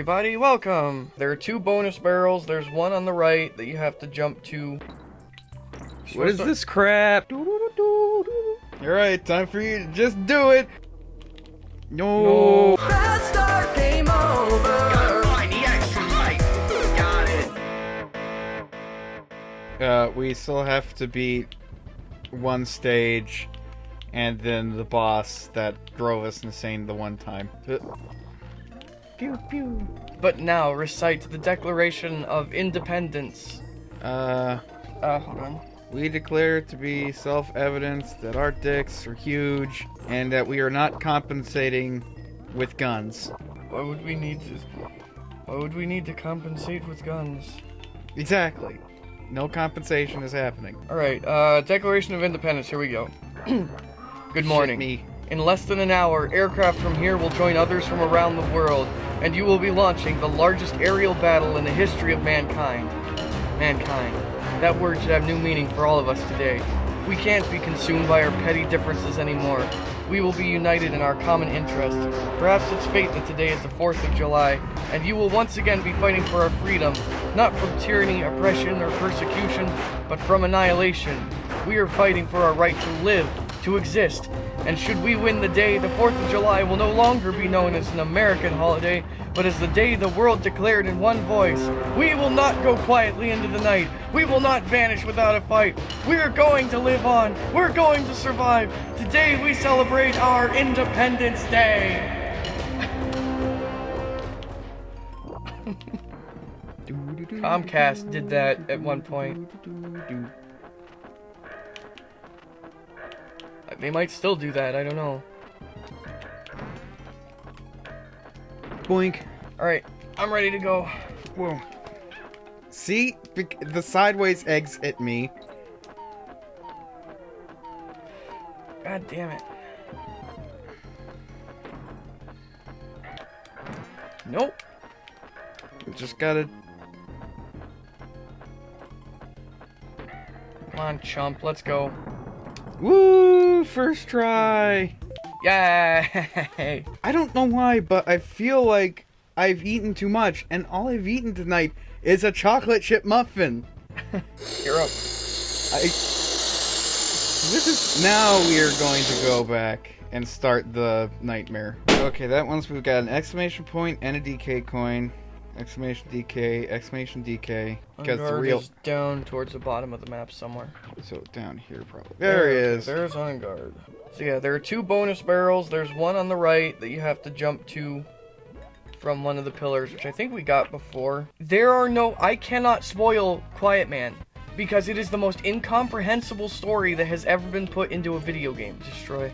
Hello everybody, welcome! There are two bonus barrels, there's one on the right that you have to jump to. What is this crap? Alright, time for you to just do it! No! Bad start, game over! Uh, we still have to beat one stage and then the boss that drove us insane the one time. Pew pew. But now, recite the Declaration of Independence. Uh, Uh, hold on. we declare to be self-evident that our dicks are huge and that we are not compensating with guns. Why would we need to... Why would we need to compensate with guns? Exactly. No compensation is happening. Alright, uh, Declaration of Independence, here we go. Good morning. Shit me. In less than an hour, aircraft from here will join others from around the world, and you will be launching the largest aerial battle in the history of mankind. Mankind. That word should have new meaning for all of us today. We can't be consumed by our petty differences anymore. We will be united in our common interest. Perhaps it's fate that today is the 4th of July, and you will once again be fighting for our freedom, not from tyranny, oppression, or persecution, but from annihilation. We are fighting for our right to live, to exist, and should we win the day, the 4th of July will no longer be known as an American holiday, but as the day the world declared in one voice. We will not go quietly into the night. We will not vanish without a fight. We are going to live on. We're going to survive. Today we celebrate our Independence Day. Comcast did that at one point. They might still do that, I don't know. Boink. Alright, I'm ready to go. Whoa. See? The sideways eggs hit me. God damn it. Nope. Just gotta. Come on, chump, let's go. Woo! First try! Yay! I don't know why, but I feel like I've eaten too much, and all I've eaten tonight is a chocolate chip muffin. You're up. I. This is. Now we are going to go back and start the nightmare. Okay, that one's we've got an exclamation point and a DK coin. Exclamation DK, exclamation DK. Because oh, the real. is down towards the bottom of the map somewhere. So down here, probably. There he okay, is. There's Vanguard. So yeah, there are two bonus barrels. There's one on the right that you have to jump to from one of the pillars, which I think we got before. There are no... I cannot spoil Quiet Man. Because it is the most incomprehensible story that has ever been put into a video game. Destroy.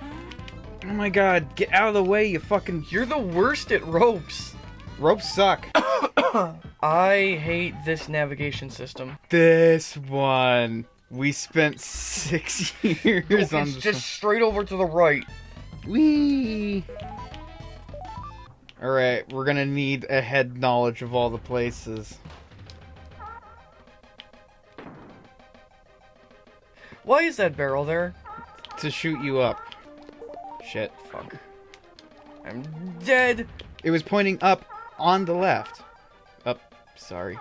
Oh my god, get out of the way, you fucking. You're the worst at ropes. Ropes suck. I hate this navigation system. this one. We spent six years on just straight over to the right. one. Whee! Alright, we're gonna need a head knowledge of all the places. Why is that barrel there? To shoot you up. Shit. Fuck. I'm dead. It was pointing up on the left. Sorry.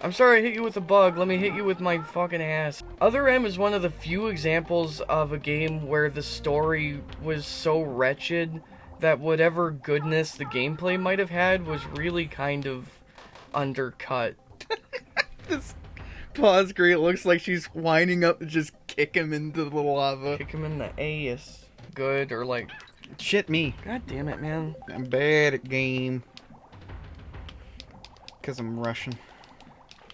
I'm sorry I hit you with a bug. Let me hit you with my fucking ass. Other M is one of the few examples of a game where the story was so wretched that whatever goodness the gameplay might have had was really kind of undercut. This pause screen looks like she's winding up to just kick him into the lava. Kick him in the ass. Good, or like, Shit me. god damn it, man. I'm bad at game. Because I'm Russian.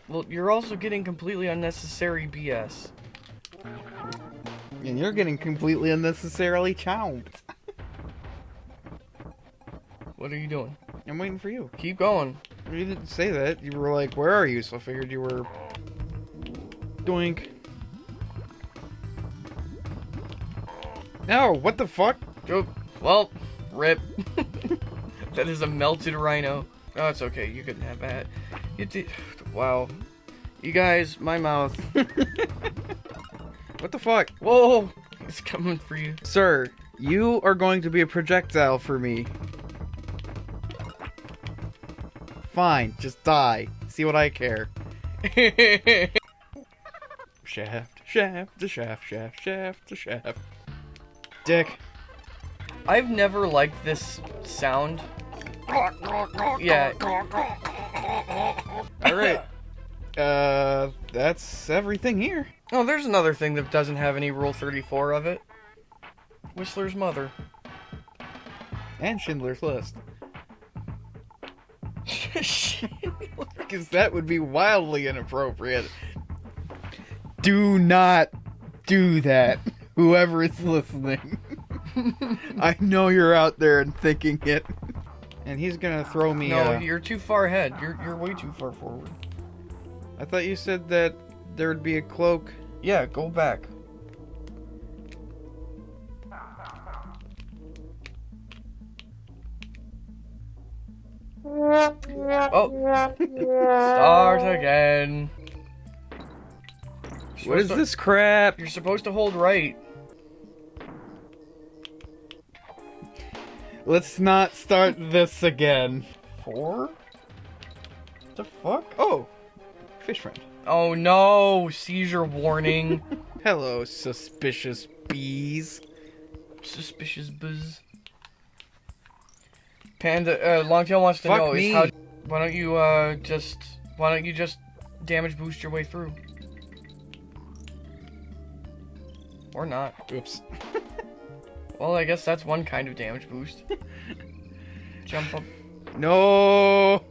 Well, you're also getting completely unnecessary BS. And you're getting completely unnecessarily chomped. What are you doing? I'm waiting for you. Keep going. You didn't say that. You were like, where are you? So I figured you were... Doink. No, what the fuck? Well, rip. that is a melted rhino. Oh, it's okay. You can have that. You did. Wow. You guys, my mouth. What the fuck? Whoa! It's coming for you. Sir, you are going to be a projectile for me. Fine, just die. See what I care. Shaft, shaft, the shaft, shaft, shaft, the shaft. Dick. I've never liked this sound. Yeah. Alright. Uh, that's everything here. Oh, there's another thing that doesn't have any Rule 34 of it. Whistler's mother. And Schindler's List. Because that would be wildly inappropriate. Do not do that, whoever is listening. I know you're out there and thinking it. And he's gonna throw me. no, uh, you're too far ahead. You're you're way too far forward. I thought you said that there would be a cloak. Yeah, go back. Oh, start again. You're What is to- this crap? You're supposed to hold right. Let's not start this again. Four? The fuck? Oh, fish friend. Oh no, seizure warning. Hello, suspicious bees. Suspicious buzz. Panda, uh, Longtail wants to Fuck know me. is how. Why don't you uh just why don't you just damage boost your way through? Or not. Oops. Well, I guess that's one kind of damage boost. Jump up. No.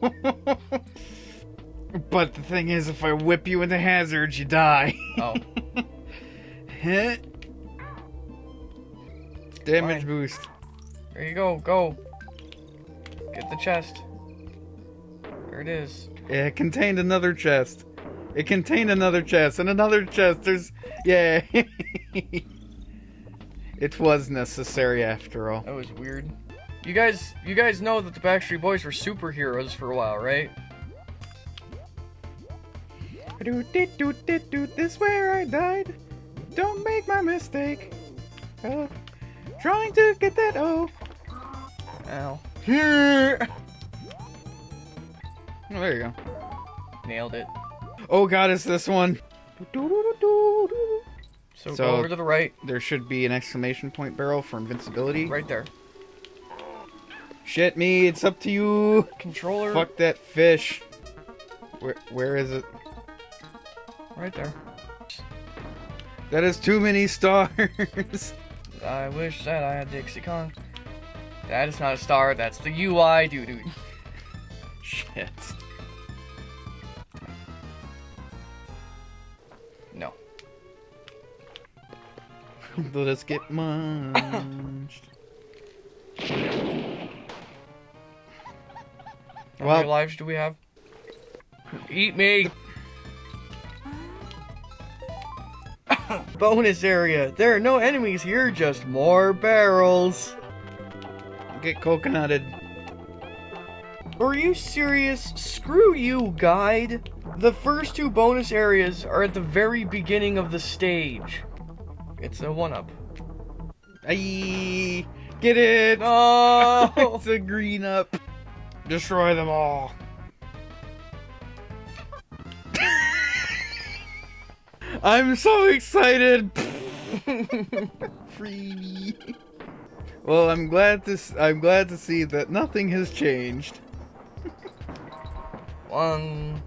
but the thing is, if I whip you into hazards, you die. Oh, Heh. Damage Fine. boost. there you go. Go. Get the chest. There it is. It contained another chest. It contained another chest and another chest. There's yeah. It was necessary after all. That was weird. You guys, you guys know that the Backstreet Boys were superheroes for a while, right? Do do do do do this where I died. Don't make my mistake. Uh, trying to get that O. Ow. Here. Oh, there you go. Nailed it. Oh god, it's this one. So, So- go over to the right, There should be an exclamation point barrel for invincibility. right there. Shit me, it's up to you. Controller, Fuck that fish. Where where is it? right there. That is too many stars. I wish that I had Dixie Kong. That is not a star, that's the UI, dude. Let us get munched. How Well- many lives do we have? Eat me! Bonus area. There are no enemies here, just more barrels. Get coconutted. Are you serious? Screw you, guide. The first two bonus areas are at the very beginning of the stage. It's a one-up. Aye. Get it. No! it's a green up. Destroy them all. I'm so excited. Free. Well, I'm glad to I'm glad to see that nothing has changed. One.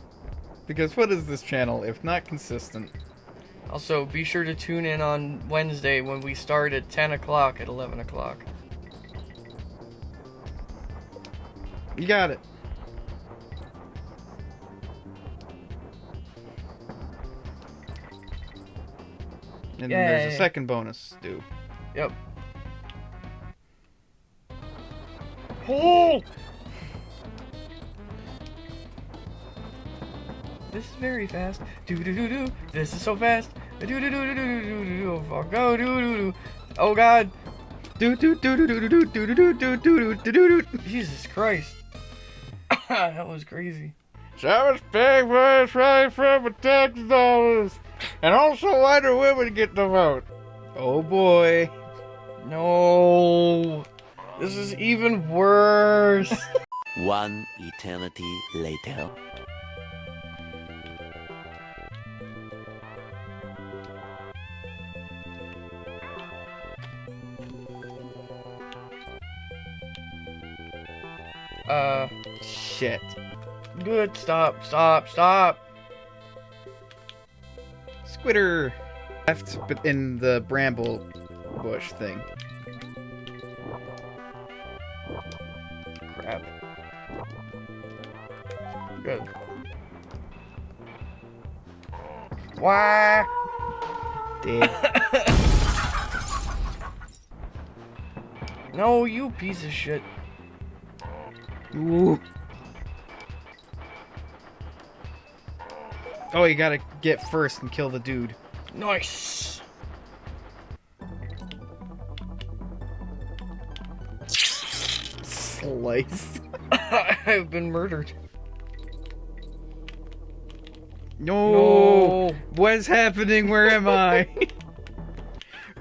Because what is this channel if not consistent? Also, be sure to tune in on Wednesday when we start at 10 o'clock at 11 o'clock. You got it. And then there's a second bonus, do. Yep. Oh! This is very fast. Do do do do. This is so fast. Do do do do do do do do do. Fuck. Go do do do. Oh God. Do do do do do do do do do do do do do do. Jesus Christ. that was crazy. Savage pig voice right from the tax dollars, and also why do women get the vote? Oh boy. No. This is even worse. One eternity later. Uh, Shit. good. Stop, stop, stop. Squitter! Left but in the bramble bush thing. Crap. Good. Why? Dead. No, you piece of shit. Ooh. Oh, you gotta get first and kill the dude. Nice. Slice. I've been murdered. No. No. What's happening? Where am I?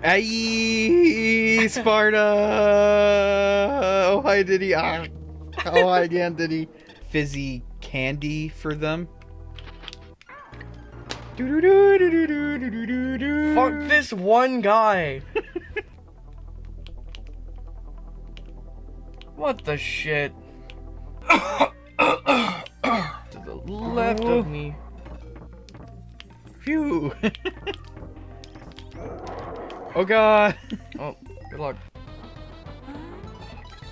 Aye, Sparta! Oh, hi, did he? Ah. Oh, hi again, did he? Fizzy candy for them. Fuck this one guy. what the shit? to the left Oh. of me. Phew. oh god. Oh, good luck.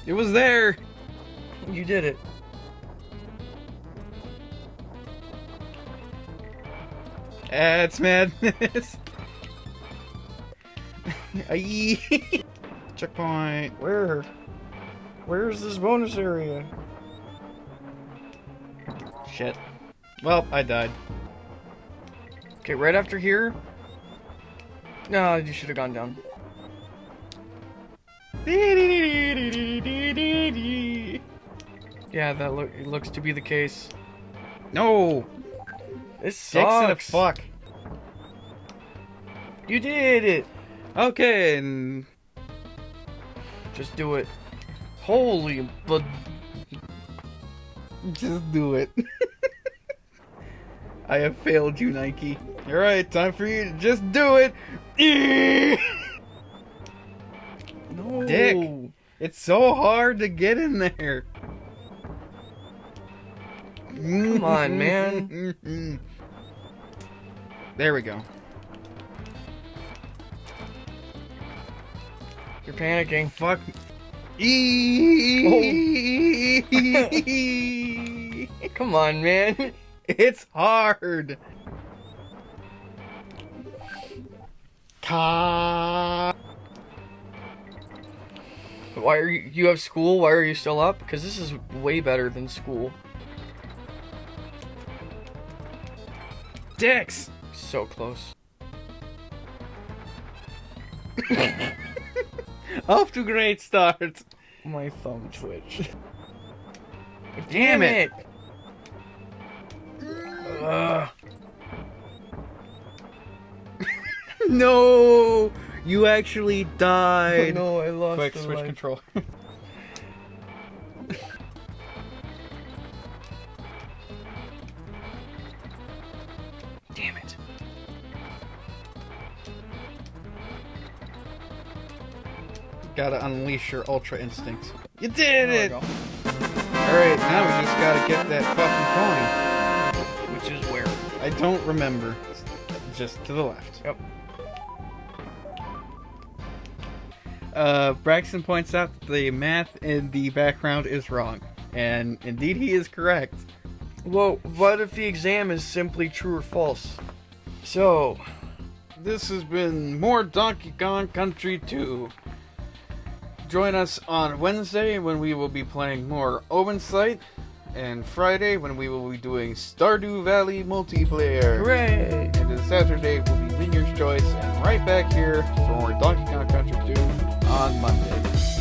It was there. You did it. That's madness. Checkpoint. Where? Where's this bonus area? Shit. Well, I died. Okay, right after here. No, you should have gone down. Yeah, that it looks to be the case. No. This Dicks and a sucks. fuck. You did it. Okay, and Just do it. Holy, but just do it. I have failed you, Nike. Alright, time for you to just do it. no. Dick. It's so hard to get in there. Come on, man. There we go. You're panicking. Fuck. E- oh. Come on, man. it's hard. Ka. Why are you? You have school. Why are you still up? Because this is way better than school. Dicks. So close. Off to great start. My thumb twitched. Damn it. Ugh. No, you actually Oh, died. no, I lost Quick, switch life. control. Gotta unleash your ultra instincts. You did it! Alright, now we just gotta get that fucking coin. Which is where? I don't remember. It's just to the left. Yep. Uh, Braxton points out that the math in the background is wrong. And indeed, he is correct. Well, what if the exam is simply true or false? So, This has been more Donkey Kong Country 2. Join us on Wednesday when we will be playing more Open Sight, and Friday when we will be doing Stardew Valley multiplayer. hooray! And then Saturday will be Vineyard's Choice, and right back here for more Donkey Kong Country 2 on Monday.